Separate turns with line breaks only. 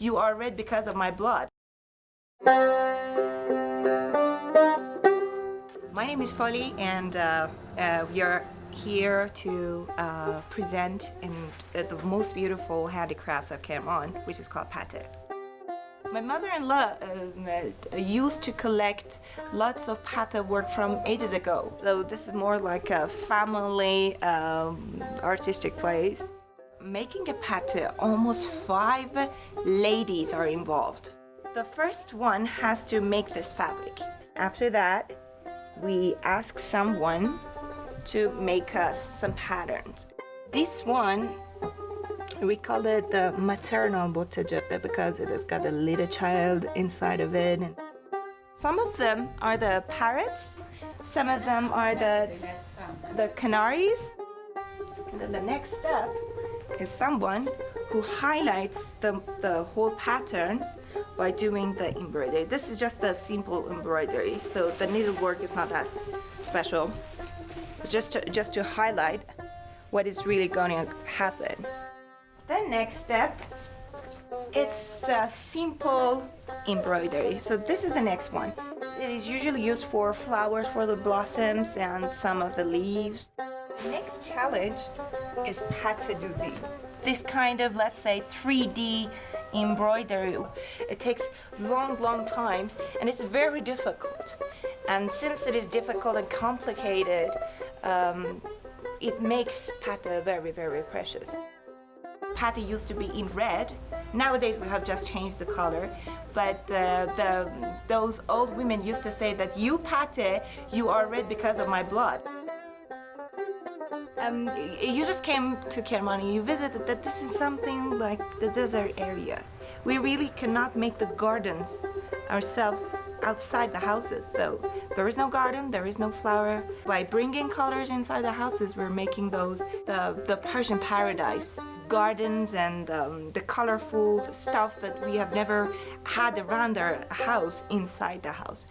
you are red because of my blood. My name is Folly and uh, uh, we are here to uh, present in, uh, the most beautiful handicrafts of Kerman, which is called pate. My mother-in-law um, uh, used to collect lots of pate work from ages ago. So this is more like a family um, artistic place. Making a pate, almost five ladies are involved. The first one has to make this fabric. After that, we ask someone to make us some patterns. This one we call it the maternal bottejeppe because it has got a little child inside of it. Some of them are the parrots, some of them are the, the canaries. And then the next step is someone who highlights the, the whole patterns by doing the embroidery. This is just a simple embroidery, so the needlework is not that special. It's just to, just to highlight what is really going to happen. The next step, it's a simple embroidery. So this is the next one. It is usually used for flowers, for the blossoms and some of the leaves. Next challenge is pâte d'usine. This kind of, let's say, 3D embroidery. It takes long, long times and it's very difficult. And since it is difficult and complicated, um, it makes pate very, very precious. Pate used to be in red. Nowadays we have just changed the color. But uh, the, those old women used to say that you pate, you are red because of my blood. Um, you just came to Kermani, you visited that this is something like the desert area. We really cannot make the gardens ourselves outside the houses. So there is no garden, there is no flower. By bringing colors inside the houses, we're making those the, the Persian paradise. Gardens and um, the colorful stuff that we have never had around our house inside the house.